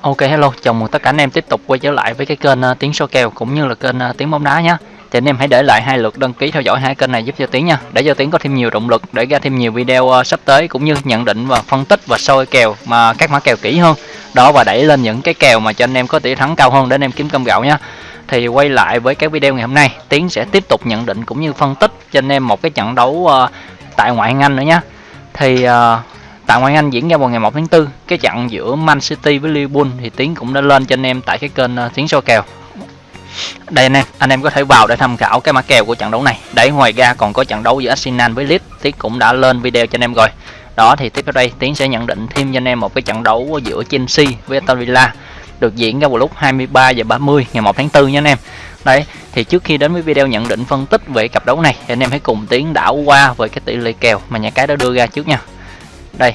Ok hello, chào mừng tất cả anh em tiếp tục quay trở lại với cái kênh uh, Tiếng số kèo cũng như là kênh uh, Tiếng bóng đá nhé. Thì anh em hãy để lại hai lượt đăng ký theo dõi hai kênh này giúp cho Tiếng nha, để cho Tiếng có thêm nhiều động lực để ra thêm nhiều video uh, sắp tới cũng như nhận định và phân tích và soi kèo mà các mã kèo kỹ hơn. Đó và đẩy lên những cái kèo mà cho anh em có tỷ thắng cao hơn để anh em kiếm cơm gạo nha. Thì quay lại với cái video ngày hôm nay, Tiến sẽ tiếp tục nhận định cũng như phân tích cho anh em một cái trận đấu uh, tại ngoại hạng Anh nữa nhé. Thì uh, Tại ngoại Anh diễn ra vào ngày 1 tháng 4, cái trận giữa Man City với Liverpool thì Tiến cũng đã lên cho anh em tại cái kênh ờ, uh, Tiến so kèo. Đây anh em, anh em có thể vào để tham khảo cái mã kèo của trận đấu này. Đấy ngoài ra còn có trận đấu giữa Arsenal với Leeds, Tiến cũng đã lên video cho anh em rồi. Đó thì tiếp theo đây Tiến sẽ nhận định thêm cho anh em một cái trận đấu giữa Chelsea với Aston Villa được diễn ra vào lúc 23 giờ 30 ngày 1 tháng 4 nha anh em. Đấy, thì trước khi đến với video nhận định phân tích về cặp đấu này thì anh em hãy cùng Tiến đảo qua về cái tỷ lệ kèo mà nhà cái đã đưa ra trước nha đây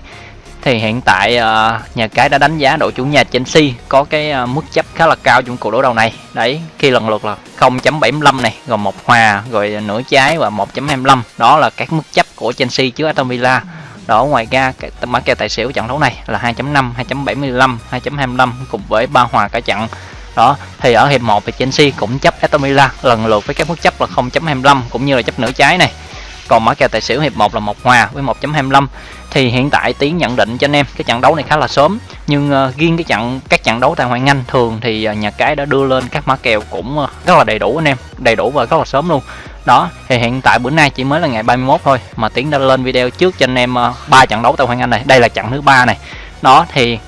thì hiện tại uh, nhà cái đã đánh giá đội chủ nhà Chelsea có cái uh, mức chấp khá là cao trong cuộc đối đầu này. Đấy khi lần lượt là 0.75 này rồi một hòa rồi nửa trái và 1.25 đó là các mức chấp của Chelsea trước Aston Villa. Đó ngoài ra cái mã kèo tài xỉu trận đấu này là 2.5 2.75 2.25 cùng với ba hòa cả trận. Đó thì ở hiệp 1 thì Chelsea cũng chấp Aston Villa lần lượt với các mức chấp là 0.25 cũng như là chấp nửa trái này còn mã kèo tài xỉu hiệp 1 là một hòa với 1.25 thì hiện tại tiến nhận định cho anh em cái trận đấu này khá là sớm. Nhưng uh, riêng cái trận các trận đấu tại ngoại Anh thường thì uh, nhà cái đã đưa lên các mã kèo cũng uh, rất là đầy đủ anh em. Đầy đủ và rất là sớm luôn. Đó thì hiện tại bữa nay chỉ mới là ngày 31 thôi mà tiến đã lên video trước cho anh em ba uh, trận đấu tại ngoại Anh này. Đây là trận thứ ba này. Đó thì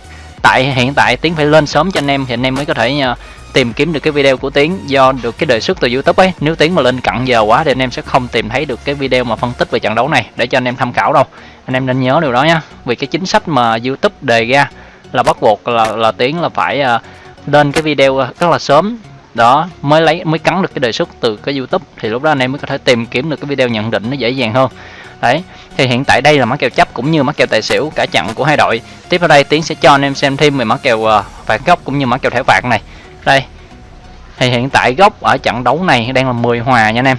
tại hiện tại tiến phải lên sớm cho anh em thì anh em mới có thể uh, tìm kiếm được cái video của Tiến do được cái đề xuất từ YouTube ấy. Nếu Tiến mà lên cận giờ quá thì anh em sẽ không tìm thấy được cái video mà phân tích về trận đấu này. Để cho anh em tham khảo đâu. Anh em nên nhớ điều đó nhá. Vì cái chính sách mà YouTube đề ra là bắt buộc là là Tiến là phải à, lên cái video à, rất là sớm. Đó, mới lấy, mới cắn được cái đề xuất từ cái YouTube. Thì lúc đó anh em mới có thể tìm kiếm được cái video nhận định nó dễ dàng hơn. Đấy, thì hiện tại đây là mã kèo chấp cũng như mã kèo tài xỉu cả trận của hai đội. Tiếp theo đây tiến sẽ cho anh em xem thêm về mã kèo à, phạt góc cũng như mã kèo thẻ phạt này. Đây thì hiện tại góc ở trận đấu này đang là 10 hòa nha anh em.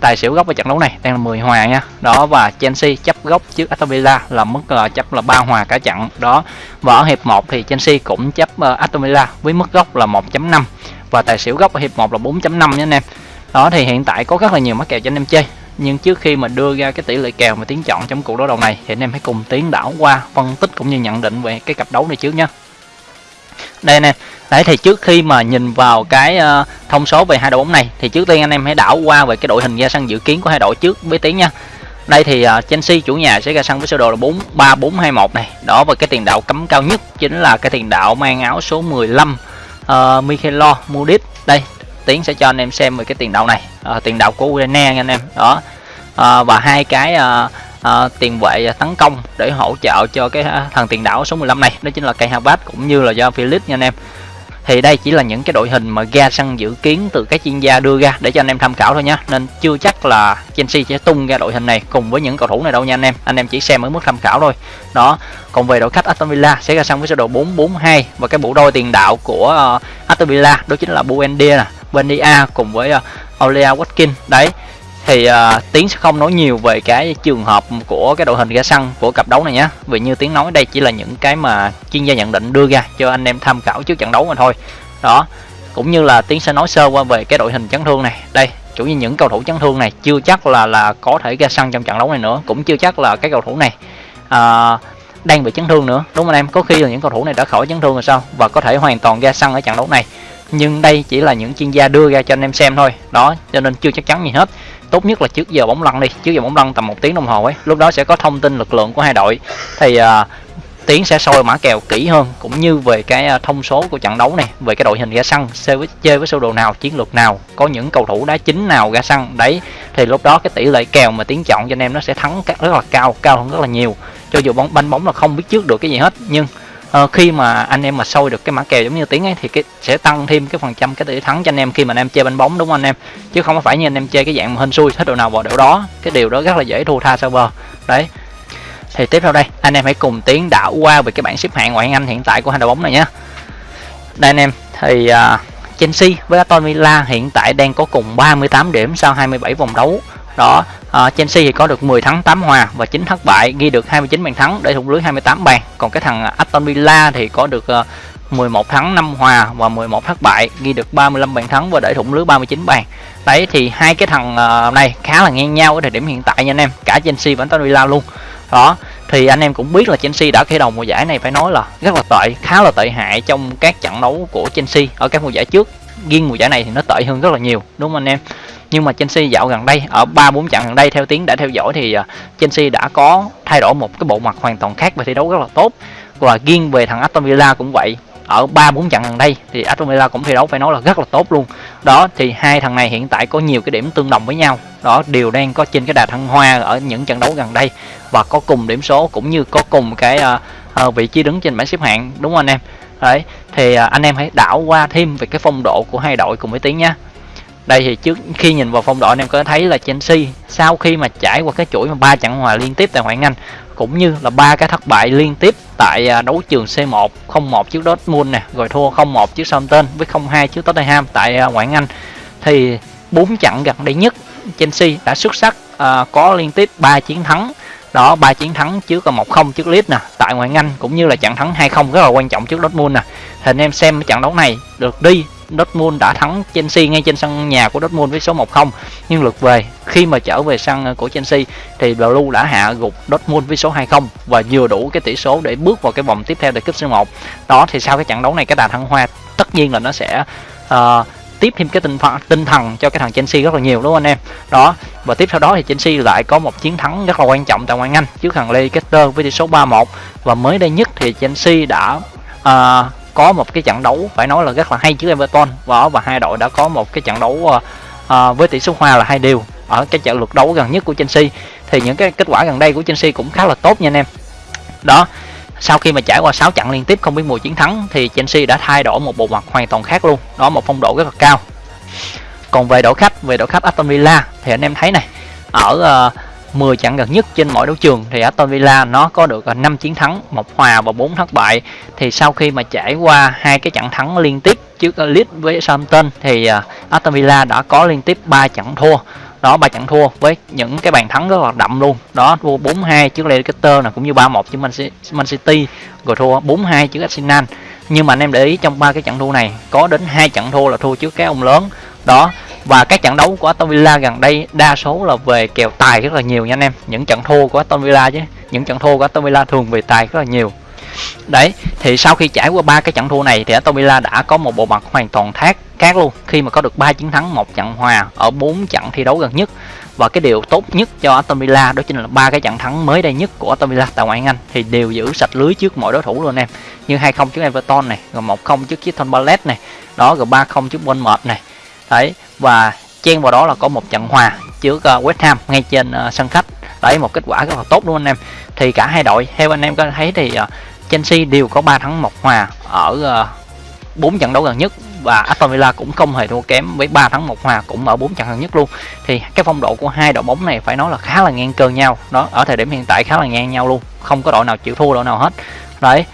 Tài xỉu góc ở trận đấu này đang là 10 hòa nha. Đó và Chelsea chấp góc trước Aston Villa là mức là chấp là ba hòa cả trận. Đó và ở hiệp 1 thì Chelsea cũng chấp uh, Aston Villa với mức góc là 1.5 và tài xỉu góc ở hiệp 1 là 4.5 nha anh em. Đó thì hiện tại có rất là nhiều mắc kèo cho anh em chơi. Nhưng trước khi mà đưa ra cái tỷ lệ kèo mà tiến chọn trong cuộc đấu đầu này thì anh em hãy cùng tiến đảo qua phân tích cũng như nhận định về cái cặp đấu này trước nhé đây nè. Đấy thì trước khi mà nhìn vào cái uh, thông số về hai đội bóng này thì trước tiên anh em hãy đảo qua về cái đội hình ra sân dự kiến của hai đội trước với tiếng nha. Đây thì uh, Chelsea chủ nhà sẽ ra sân với sơ đồ là 4 3 4 2 1 này. Đó và cái tiền đạo cấm cao nhất chính là cái tiền đạo mang áo số 15 uh, ờ, Michaelo Mudit đây Tiến sẽ cho anh em xem về cái tiền đạo này. Uh, tiền đạo của Ukraine anh em. Đó. Uh, và hai cái uh, uh, tiền vệ tấn công để hỗ trợ cho cái à, thằng tiền đạo số 15 này. Đó chính là cây Havertz cũng như là do Philip nha anh em. Thì đây chỉ là những cái đội hình mà ga săn dự kiến từ các chuyên gia đưa ra để cho anh em tham khảo thôi nhé nên chưa chắc là Chelsea sẽ tung ra đội hình này cùng với những cầu thủ này đâu nha anh em. Anh em chỉ xem ở mức tham khảo thôi. Đó còn về đội khách Aston Villa sẽ ra sân với sơ đồ 442 và cái bộ đôi tiền đạo của uh, Aston Villa đó chính là Buendia nè Buendia cùng với à, uh, Olea Watkins đấy thì uh, tiến sẽ không nói nhiều về cái trường hợp của cái đội hình ra sân của cặp đấu này nhé vì như tiến nói đây chỉ là những cái mà chuyên gia nhận định đưa ra cho anh em tham khảo trước trận đấu mà thôi. Đó cũng như là tiến sẽ nói sơ qua về cái đội hình chấn thương này. Đây chủ như những cầu thủ chấn thương này chưa chắc là là có thể ra sân trong trận đấu này nữa cũng chưa chắc là cái cầu thủ này uh, đang bị chấn thương nữa. Đúng không anh em? Có khi là những cầu thủ này đã khỏi chấn thương rồi sao? Và có thể hoàn toàn ra sân ở trận đấu này. Nhưng đây chỉ là những chuyên gia đưa ra cho anh em xem thôi. Đó cho nên chưa chắc chắn gì hết tốt nhất là trước giờ bóng lăn đi trước giờ bóng lăn tầm một tiếng đồng hồ ấy. Lúc đó sẽ có thông tin lực lượng của hai đội. Thì uh, tiến sẽ soi mã kèo kỹ hơn cũng như về cái à, thông số của trận đấu này về cái đội hình ra sân chơi với chơi với sơ đồ nào chiến lược nào có những cầu thủ đá chính nào ra sân đấy thì lúc đó cái tỷ lệ kèo mà tiến chọn cho anh em nó sẽ thắng rất là cao cao hơn rất là nhiều. Cho dù bóng banh bóng là không biết trước được cái gì hết nhưng uh, khi mà anh em mà sôi được cái mã kèo giống như tiếng ấy thì cái sẽ tăng thêm cái phần trăm cái tỷ thắng cho anh em khi mà anh em chơi bánh bóng đúng không anh em? Chứ không phải như anh em chơi cái dạng mà hên xui hết độ nào vào độ đó. Cái điều đó rất là dễ thua tha server. Đấy. Thì tiếp theo đây anh em hãy cùng tiến đảo qua về cái bảng xếp hạng ngoại hạng Anh hiện tại của hai đội bóng này nhé. Đây anh em thì uh, Chelsea với Aston Villa hiện tại đang có cùng 38 điểm sau 27 vòng đấu. Đó Ờ, Chelsea thì có được 10 thắng 8 hòa và 9 thất bại, ghi được 29 bàn thắng để thủng lưới 28 bàn. Còn cái thằng ờ, Aston Villa thì có được ờ, 11 thắng 5 hòa và 11 thất bại, ghi được 35 bàn thắng và để thủng lưới 39 bàn. Đấy, thì hai cái thằng này khá là ngang nhau ở thời điểm hiện tại nha anh em, cả Chelsea và Aston Villa luôn. Đó, thì anh em cũng biết là Chelsea đã khởi đầu mùa giải này phải nói là rất là tệ, khá là tệ hại trong các trận đấu của Chelsea. Ở các mùa giải trước, riêng mùa giải này thì nó tệ hơn rất là nhiều, đúng không anh em? Nhưng mà Chelsea dạo gần đây ở ba bốn trận gần đây theo tiếng đã theo dõi thì à, Chelsea đã có thay đổi một cái bộ mặt hoàn toàn khác và thi đấu rất là tốt. Và riêng về thằng Aston Villa cũng vậy. Ở ba bốn trận gần đây thì Aston Villa cũng thi đấu phải nói là rất là tốt luôn. Đó thì hai thằng này hiện tại có nhiều cái điểm tương đồng với nhau. Đó đều đang có trên cái đà thăng hoa ở những trận đấu gần đây. Và có cùng điểm số cũng như có cùng cái uh, uh, vị trí đứng trên bảng xếp hạng. Đúng không anh em? Đấy thì uh, anh em hãy đảo qua thêm về cái phong độ của hai đội cùng với tiếng nhé đây thì trước khi nhìn vào phong độ anh em có thấy là Chelsea sau khi mà trải qua cái chuỗi mà ba trận hòa liên tiếp tại ngoại hạng Anh cũng như là ba cái thất bại liên tiếp tại à, đấu trường C1 0-1 trước Dortmund nè rồi thua 0-1 trước Southampton với 0-2 trước Tottenham tại à, ngoại hạng Anh thì bốn trận gần đây nhất Chelsea đã xuất sắc à, có liên tiếp 3 chiến thắng. Đó ba chiến thắng trước là 1-0 trước Leeds nè tại ngoại hạng Anh cũng như là trận thắng 2-0 rất là quan trọng trước Dortmund nè. Thì anh em xem trận đấu này được đi Dortmund đã thắng Chelsea ngay trên sân nhà của Dortmund với số 1-0 nhưng lượt về khi mà trở về sân của Chelsea thì Blue đã hạ gục Dortmund với số 2-0 và vừa đủ cái tỷ số để bước vào cái vòng tiếp theo tại cúp C1 đó thì sau cái trận đấu này cái đà thăng hoa tất nhiên là nó sẽ uh, tiếp thêm cái tinh thần tinh thần cho cái thằng Chelsea rất là nhiều đúng không anh em? Đó và tiếp theo đó thì Chelsea lại có một chiến thắng rất là quan trọng tại ngoại hạng Anh trước thằng Leicester với tỷ số 3-1 và mới đây nhất thì Chelsea đã uh, có một cái trận đấu phải nói là rất là hay trước Everton. Và và hai đội đã có một cái trận đấu uh, với tỷ số hòa là hai điều ở cái trận lượt đấu gần nhất của Chelsea. Thì những cái kết quả gần đây của Chelsea cũng khá là tốt nha anh em. Đó sau khi mà trải qua 6 trận liên tiếp không biết mùi chiến thắng thì Chelsea đã thay đổi một bộ mặt hoàn toàn khác luôn. Đó một phong độ rất là cao. Còn về đội khách về đội khách Aston Villa thì anh em thấy này ở uh, 10 trận gần nhất trên mọi đấu trường thì Aston Villa nó có được ờ, 5 chiến thắng, một hòa và 4 thất bại. Thì sau khi mà trải qua hai cái trận thắng liên tiếp trước ờ, Leeds với Southampton thì ờ, Aston Villa đã có liên tiếp 3 trận thua. Đó ba trận thua với những cái bàn thắng rất là đậm luôn. Đó thua 4-2 trước Leicester là cũng như 3-1 trước Man City, rồi thua 4-2 trước Arsenal. Nhưng mà anh em để ý trong ba cái trận thua này có đến hai trận thua là thua trước cái ông lớn. Đó và các trận đấu của Aston Villa gần đây, đa số là về kèo tài rất là nhiều nha anh em. Những trận thua của Aston Villa chứ, những trận thua của Aston Villa thường về tài rất là nhiều. Đấy, thì sau khi trải qua ba cái trận thua này thì Aston Villa đã có một bộ mặt hoàn toàn khác khác luôn. Khi mà có được ba chiến thắng, một trận hòa ở bốn trận thi đấu gần nhất. Và cái điều tốt nhất cho Aston Villa đó chính là ba cái trận thắng mới đây nhất của Aston Villa tại ngoại hạng Anh thì đều giữ sạch lưới trước mọi đối thủ luôn em. Như 2-0 trước Everton này, rồi 1-0 trước Crystal Palace này, đó rồi 3-0 trước Bournemouth này. Đấy và chen vào đó là có một trận hòa trước ờ, West Ham ngay trên ờ, sân khách. Đấy, một kết quả rất là tốt luôn anh em. Thì cả hai đội, theo anh em có thấy thì ờ, Chelsea đều có 3 thắng một hòa ở bốn trận đấu gần nhất. Và Aston Villa cũng không hề thua kém với 3 thắng một hòa cũng ở bốn trận gần nhất luôn. Thì cái phong độ của hai đội bóng này phải nói là khá là ngang cơ nhau. Đó ở thời điểm hiện tại khá là ngang nhau luôn, không có đội nào chịu thua, đội nào hết. Đấy,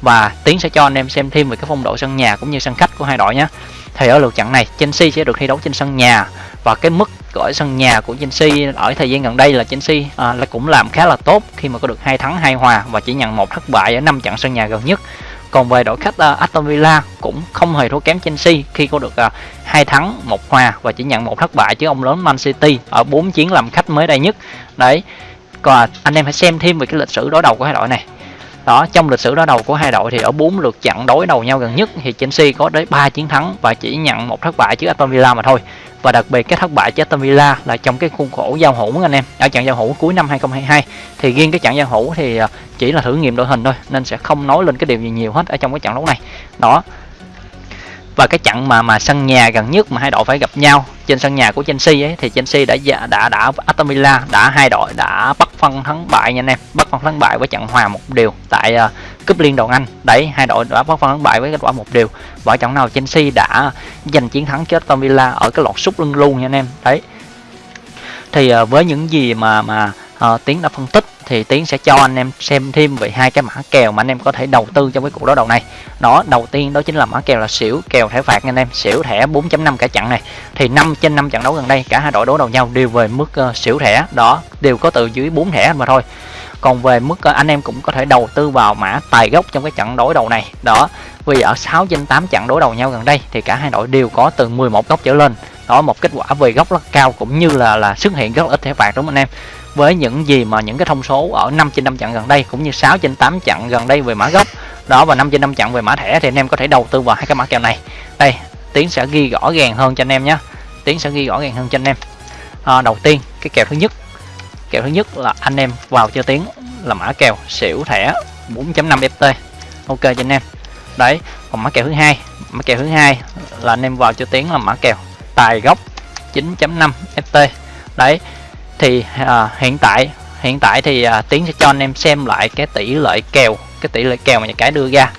và tiến sẽ cho anh em xem thêm về cái phong độ sân nhà cũng như sân khách của hai đội nhé thì ở lượt trận này Chelsea sẽ được thi đấu trên sân nhà. Và cái mức ở sân nhà của Chelsea ở thời gian gần đây là Chelsea à, là cũng làm khá là tốt khi mà có được hai thắng hai hòa và chỉ nhận một thất bại ở năm trận sân nhà gần nhất. Còn về đội khách uh, Aston Villa cũng không hề thua kém Chelsea khi có được uh, hai thắng một hòa và chỉ nhận một thất bại chứ ông lớn Man City ở bốn chiến làm khách mới đây nhất. Đấy còn anh em hãy xem thêm về cái lịch sử đối đầu của hai đội này đó, trong lịch sử đối đầu của hai đội thì ở bốn lượt trận đối đầu nhau gần nhất thì Chelsea có tới 3 chiến thắng và chỉ nhận một thất bại trước Aston Villa mà thôi. Và đặc biệt cái thất bại trước Aston Villa là trong cái khuôn khổ giao hữu anh em. Ở trận giao hữu cuối năm 2022 thì riêng cái trận giao hữu thì à, chỉ là thử nghiệm đội hình thôi, nên sẽ không nói lên cái điều gì nhiều hết ở trong cái trận đấu này. Đó và cái trận mà mà sân nhà gần nhất mà hai đội phải gặp nhau trên sân nhà của Chelsea ấy thì Chelsea đã đã đã, đã Aston Villa đã hai đội đã bắt phân thắng bại nha anh em. Bắt phân thắng bại với trận hòa một điều tại uh, cúp liên đoàn Anh. Đấy hai đội đã bắt phân thắng bại với kết quả một điều và trận nào Chelsea đã giành chiến thắng cho Aston Villa ở cái lọt sút lưng luôn nha anh em. Đấy. Thì uh, với những gì mà mà uh, tiến đã phân tích thì tiến sẽ cho anh em xem thêm về hai cái mã kèo mà anh em có thể đầu tư trong cái cuộc đấu đầu này. Đó đầu tiên đó chính là mã kèo là xỉu kèo thẻ phạt anh em. Xỉu thẻ 4.5 cả trận này. Thì 5 trên 5 trận đấu gần đây cả hai đội đấu đầu nhau đều về mức uh, xỉu thẻ. Đó đều có từ dưới 4 thẻ mà thôi. Còn về mức ờ, anh em cũng có thể đầu tư vào mã tài gốc trong cái trận đối đầu này. Đó vì ở 6 trên 8 trận đối đầu nhau gần đây thì cả hai đội đều có từ 11 góc trở lên. Đó một kết quả về góc rất cao cũng như là là xuất hiện rất ít thẻ phạt đúng không anh em? Với những gì mà những cái thông số ở 5 trên 5 trận gần đây cũng như 6 trên 8 trận gần đây về mã gốc đó và 5 trên 5 trận về mã thẻ thì anh em có thể đầu tư vào hai cái mã kèo này. Đây tiến sẽ ghi rõ ràng hơn cho anh em nhé tiến sẽ ghi rõ ràng hơn cho anh em. À, đầu tiên cái kèo thứ nhất. Kèo thứ nhất là anh em vào cho tiến là mã kèo xỉu thẻ 4.5 ft. Ok cho anh em đấy còn mã kèo thứ hai. Mã kèo thứ hai là anh em vào cho tiến là mã kèo tài gốc 9.5 ft đấy thì à, hiện tại hiện tại thì à, tiến sẽ cho anh em xem lại cái tỷ lệ kèo cái tỷ lệ kèo mà nhà cái đưa ra.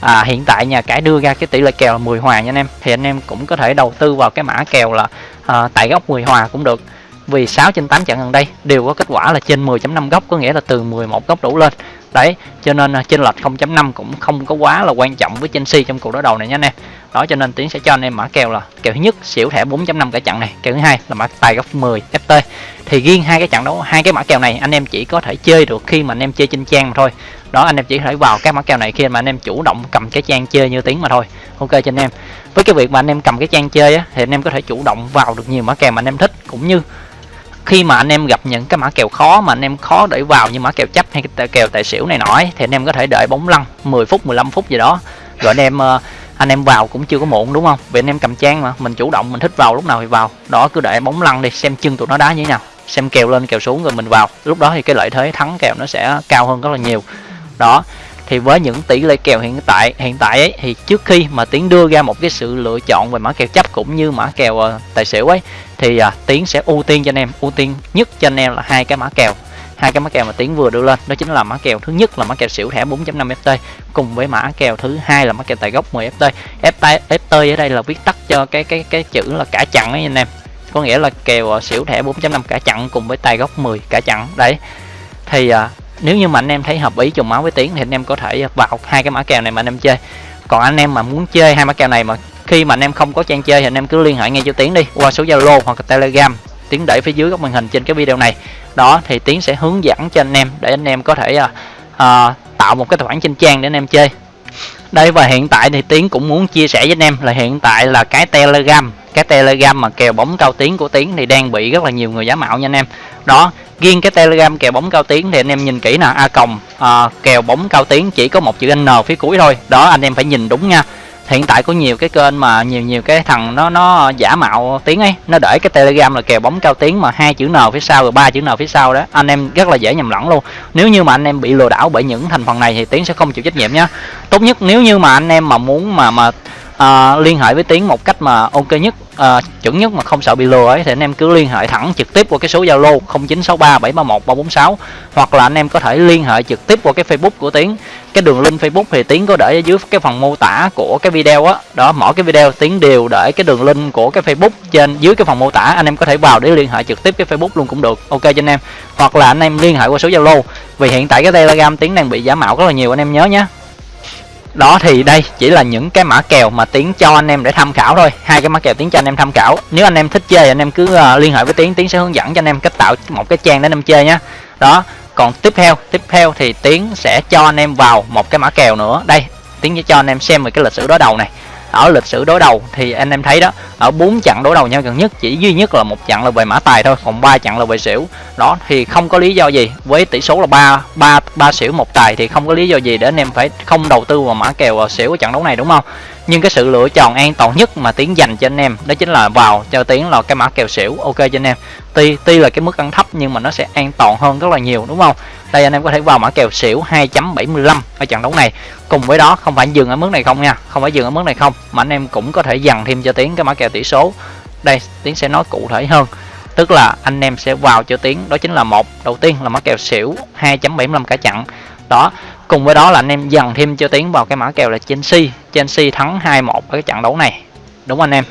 À, hiện tại nhà cái đưa ra cái tỷ lệ kèo là 10 hòa nha anh em. Thì anh em cũng có thể đầu tư vào cái mã kèo là à, tại góc 10 hòa cũng được. Vì 6 trên 8 trận gần đây đều có kết quả là trên 10.5 góc có nghĩa là từ 11 góc đổ lên đấy cho nên à, trên lệch 0.5 cũng không có quá là quan trọng với Chelsea trong cuộc đối đầu này nha anh em. Đó cho nên tiến sẽ cho anh em mã kèo là kèo thứ nhất xỉu thẻ 4.5 cả trận này kèo thứ hai là mã tài góc 10 ft thì riêng hai cái trận đấu hai cái mã kèo này anh em chỉ có thể chơi được khi mà anh em chơi trên trang mà thôi. Đó anh em chỉ thể vào các mã kèo này khi mà anh em chủ động cầm cái trang chơi như tiếng mà thôi. Ok cho anh em. Với cái việc mà anh em cầm cái trang chơi á, thì anh em có thể chủ động vào được nhiều mã kèo mà anh em thích cũng như khi mà anh em gặp những cái mã kèo khó mà anh em khó để vào như mã kèo chấp hay cái kèo tài xỉu này nọ thì anh em có thể đợi bóng lăn 10 phút 15 phút gì đó. Rồi anh em ờ, anh em vào cũng chưa có muộn đúng không? Vì anh em cầm trang mà mình chủ động mình thích vào lúc nào thì vào. Đó cứ đợi bóng lăn đi xem chân tụi nó đá như thế nào. Xem kèo lên kèo xuống rồi mình vào. Lúc đó thì cái lợi thế thắng kèo nó sẽ cao hơn rất là nhiều. Đó thì với những tỷ lệ kèo hiện tại hiện tại ấy thì trước khi mà tiến đưa ra một cái sự lựa chọn về mã kèo chấp cũng như mã kèo uh, tài xỉu ấy thì à, tiến sẽ ưu tiên cho anh em. Ưu tiên nhất cho anh em là hai cái mã kèo. Hai cái mã kèo mà tiến vừa đưa lên. Đó chính là mã kèo thứ nhất là mã kèo xỉu thẻ 4.5 ft cùng với mã kèo thứ hai là mã kèo tài gốc 10 ft ft ft ở đây là viết tắt cho cái cái cái chữ là cả chặn ấy anh em. Có nghĩa là kèo à, xỉu thẻ 4.5 cả chặn cùng với tài gốc 10 cả chặn. Đấy. Thì à, nếu như mà anh em thấy hợp ý trùng máu với tiến thì anh em có thể vào hai cái mã kèo này mà anh em chơi. Còn anh em mà muốn chơi hai mã kèo này mà khi mà anh em không có trang chơi thì anh em cứ liên hệ ngay cho tiến đi qua số zalo hoặc telegram. Tiến để phía dưới góc màn hình trên cái video này. Đó thì tiến sẽ hướng dẫn cho anh em để anh em có thể à, à, tạo một cái tài khoản trên trang để anh em chơi. Đây và hiện tại thì tiến cũng muốn chia sẻ với anh em là hiện tại là cái telegram cái telegram mà kèo bóng cao tiếng của tiến thì đang bị rất là nhiều người giả mạo nha anh em. Đó riêng cái telegram kèo bóng cao tiếng thì anh em nhìn kỹ nè a còng à, kèo bóng cao tiếng chỉ có một chữ n phía cuối thôi. Đó anh em phải nhìn đúng nha hiện tại có nhiều cái kênh mà nhiều nhiều cái thằng nó nó giả mạo tiếng ấy. Nó để cái telegram là kèo bóng cao tiếng mà hai chữ n phía sau rồi ba chữ n phía sau đó. Anh em rất là dễ nhầm lẫn luôn. Nếu như mà anh em bị lừa đảo bởi những thành phần này thì tiến sẽ không chịu trách nhiệm nhé tốt nhất nếu như mà anh em mà muốn mà mà à, liên hệ với tiến một cách mà ok nhất à, chuẩn nhất mà không sợ bị lừa ấy thì anh em cứ liên hệ thẳng trực tiếp qua cái số zalo 0963 731 346 hoặc là anh em có thể liên hệ trực tiếp qua cái facebook của tiến. Cái đường link facebook thì tiến có để ở dưới cái phần mô tả của cái video á. Đó. đó mỗi cái video tiến đều để cái đường link của cái facebook trên dưới cái phần mô tả. Anh em có thể vào để liên hệ trực tiếp cái facebook luôn cũng được. Ok cho anh em. Hoặc là anh em liên hệ qua số zalo vì hiện tại cái telegram tiến đang bị giả mạo rất là nhiều anh em nhớ nhé đó thì đây chỉ là những cái mã kèo mà tiến cho anh em để tham khảo thôi. Hai cái mã kèo tiến cho anh em tham khảo. Nếu anh em thích chơi anh em cứ ờ, liên hệ với tiến. Tiến sẽ hướng dẫn cho anh em cách tạo một cái trang để anh em chơi nhé đó, còn tiếp theo tiếp theo thì tiến sẽ cho anh em vào một cái mã kèo nữa. Đây, tiến sẽ cho anh em xem về cái lịch sử đối đầu này ở lịch sử đối đầu, thì anh em thấy đó, ở bốn trận đối đầu nhau gần nhất, chỉ duy nhất là một trận là về mã tài thôi, còn ba trận là về xỉu. Đó, thì không có lý do gì, với tỷ số là ba ba ba xỉu một tài thì không có lý do gì để anh em phải không đầu tư vào mã kèo ờ, xỉu ở trận đấu này, đúng không? Nhưng cái sự lựa chọn an toàn nhất mà tiến dành cho anh em, đó chính là vào, cho tiến là cái mã kèo xỉu, ok cho anh em. Tuy tuy là cái mức ăn thấp nhưng mà nó sẽ an toàn hơn rất là nhiều, đúng không? Đây anh em có thể vào mã kèo xỉu 2.75 ở trận đấu này. Cùng với đó, không phải dừng ở mức này không nha, không phải dừng ở mức này không, mà anh em cũng có thể dằn thêm cho tiến cái mã kèo tỷ số. Đây, tiến sẽ nói cụ thể hơn. Tức là anh em sẽ vào cho tiến, đó chính là một, đầu tiên là mã kèo xỉu 2.75 cả chặn đó cùng với đó là anh em dần thêm cho tiến vào cái mã kèo là Chelsea Chelsea thắng 2-1 ở cái trận đấu này. Đúng anh em.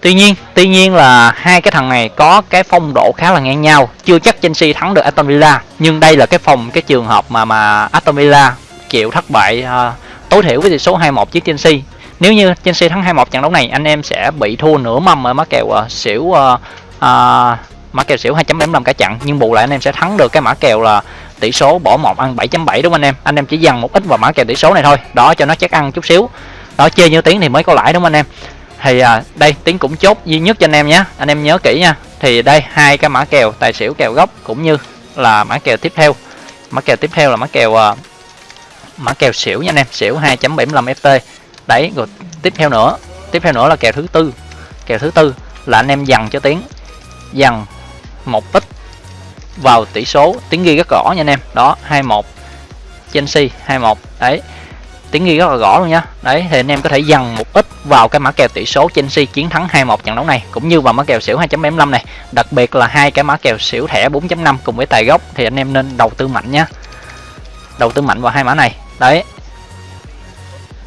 Tuy nhiên, tuy nhiên là hai cái thằng này có cái phong độ khá là ngang nhau, chưa chắc Chelsea thắng được Aston Villa, nhưng đây là cái phòng cái trường hợp mà mà Aston Villa chịu thất bại uh, tối thiểu với tỷ số 2-1 trước Chelsea. Nếu như Chelsea thắng 2-1 trận đấu này, anh em sẽ bị thua nửa mâm ở má kèo uh, xỉu uh, uh, mã kèo xỉu 2.75 cả trận. Nhưng bù lại anh em sẽ thắng được cái mã kèo là tỷ số bỏ một ăn 7.7 đúng không anh em? Anh em chỉ dằn một ít vào mã kèo tỷ số này thôi đó cho nó chắc ăn chút xíu. Đó chơi như tiếng thì mới có lãi đúng không anh em? Thì à, đây tiếng cũng chốt duy nhất cho anh em nhé. Anh em nhớ kỹ nha. Thì đây hai cái mã kèo tài xỉu kèo gốc cũng như là mã kèo tiếp theo. Mã kèo tiếp theo là mã kèo à, mã kèo xỉu nha anh em. Xỉu 2.75 ft đấy rồi tiếp theo nữa. Tiếp theo nữa là kèo thứ tư. Kèo thứ tư là anh em dằn cho tiếng. Dằn một ít vào tỷ số. Tiếng ghi rất rõ nha anh em. Đó 21 Chelsea 21 đấy tiếng ghi rất là rõ luôn nha. Đấy, thì anh em có thể dằn một ít vào cái mã kèo tỷ số Chelsea chiến thắng 2-1 trận đấu này, cũng như vào mã kèo xỉu 2.75 này. Đặc biệt là hai cái mã kèo xỉu thẻ 4.5 cùng với tài gốc, thì anh em nên đầu tư mạnh nhá đầu tư mạnh vào hai mã này. Đấy.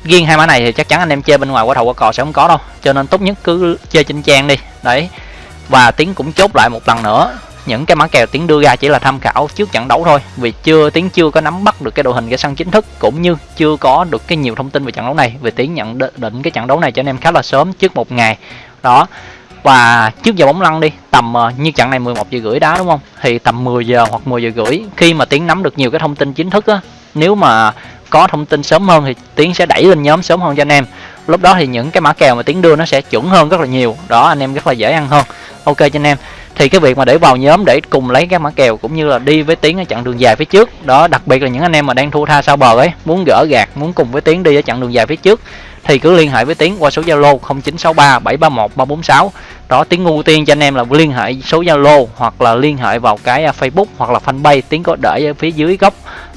Riêng hai mã này thì chắc chắn anh em chơi bên ngoài qua thầu qua cò sẽ không có đâu. Cho nên tốt nhất cứ chơi trên trang đi. Đấy. Và tiếng cũng chốt lại một lần nữa những cái mã kèo tiến đưa ra chỉ là tham khảo trước trận đấu thôi, vì chưa tiến chưa có nắm bắt được cái đội hình, cái sân chính thức, cũng như chưa có được cái nhiều thông tin về trận đấu này, vì tiến nhận định cái trận đấu này cho anh em khá là sớm trước một ngày. Đó, và trước giờ bóng lăn đi, tầm ờ, như trận này 11 giờ rưỡi đá, đúng không? Thì tầm 10 giờ hoặc 10 giờ rưỡi, khi mà tiến nắm được nhiều cái thông tin chính thức á, nếu mà có thông tin sớm hơn thì tiến sẽ đẩy lên nhóm sớm hơn cho anh em. Lúc đó thì những cái mã kèo mà tiến đưa nó sẽ chuẩn hơn rất là nhiều. Đó, anh em rất là dễ ăn hơn. Ok cho anh em thì cái việc mà để vào nhóm để cùng lấy các mã kèo cũng như là đi với tiến ở chặng đường dài phía trước. Đó đặc biệt là những anh em mà đang thua tha sau bờ ấy muốn gỡ gạt muốn cùng với tiến đi ở chặng đường dài phía trước thì cứ liên hệ với tiến qua số zalo 0963 731 346 đó tiến ưu tiên cho anh em là liên hệ số zalo hoặc là liên hệ vào cái à, facebook hoặc là fanpage tiến có để ở phía dưới góc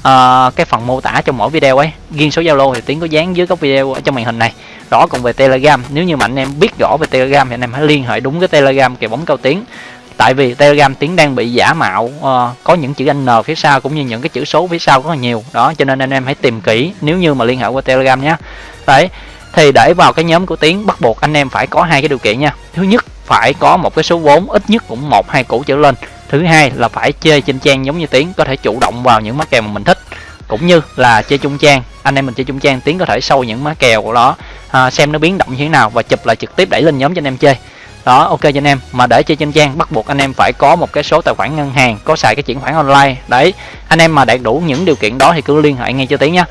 uh, cái phần mô tả trong mỗi video ấy. Riêng số zalo thì tiến có dán dưới góc video ở trong màn hình này. Đó còn về telegram nếu như mà anh em biết rõ về telegram thì anh em hãy liên hệ đúng cái telegram kèo bóng cao tiến tại vì telegram tiếng đang bị giả mạo uh, có những chữ n phía sau cũng như những cái chữ số phía sau rất là nhiều. Đó cho nên anh em hãy tìm kỹ nếu như mà liên hệ qua telegram nhé. Đấy thì để vào cái nhóm của tiếng bắt buộc anh em phải có hai cái điều kiện nha. Thứ nhất phải có một cái số vốn ít nhất cũng một hai củ trở lên. Thứ hai là phải chơi trên trang giống như tiếng có thể chủ động vào những mã kèo mà mình thích. Cũng như là chơi chung trang anh em mình chơi chung trang tiếng có thể sâu những má kèo của đó à, xem nó biến động như thế nào và chụp lại trực tiếp đẩy lên nhóm cho anh em chơi đó ok cho anh em. Mà để chơi trên trang bắt buộc anh em phải có một cái số tài khoản ngân hàng có xài cái chuyển khoản online. Đấy anh em mà đạt đủ những điều kiện đó thì cứ liên hệ ngay cho tiến nhá.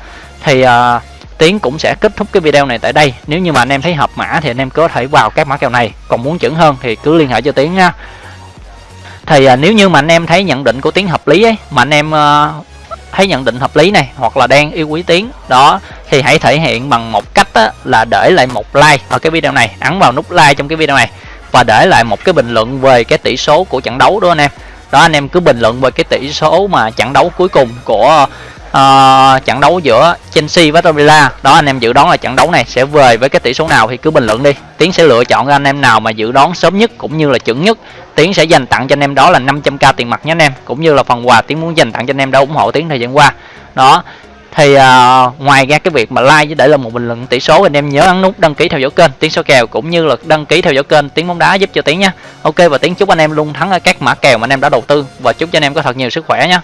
Thì uh, tiến cũng sẽ kết thúc cái video này tại đây. Nếu như mà anh em thấy hợp mã thì anh em có thể vào các mã kèo này. Còn muốn chuẩn hơn thì cứ liên hệ cho tiến nha thì uh, nếu như mà anh em thấy nhận định của tiến hợp lý ấy mà anh em uh, thấy nhận định hợp lý này hoặc là đang yêu quý tiến đó thì hãy thể hiện bằng một cách á, là để lại một like ở cái video này. Ấn vào nút like trong cái video này và để lại một cái bình luận về cái tỷ số của trận đấu đó anh em. Đó anh em cứ bình luận về cái tỷ số mà trận đấu cuối cùng của uh, trận đấu giữa Chelsea với Villa. Đó anh em dự đoán là trận đấu này sẽ về với cái tỷ số nào thì cứ bình luận đi. Tiến sẽ lựa chọn anh em nào mà dự đoán sớm nhất cũng như là chuẩn nhất. Tiến sẽ dành tặng cho anh em đó là 500k tiền mặt nhé anh em cũng như là phần quà Tiến muốn dành tặng cho anh em đã ủng hộ Tiến thời gian qua. Đó thì uh, ngoài ra cái việc mà like với để là một bình luận tỷ số anh em nhớ ấn nút đăng ký theo dõi kênh tiếng số kèo cũng như là đăng ký theo dõi kênh tiếng bóng đá giúp cho tiếng nha. Ok và tiếng chúc anh em luôn thắng ở các mã kèo mà anh em đã đầu tư. Và chúc cho anh em có thật nhiều sức khỏe nhé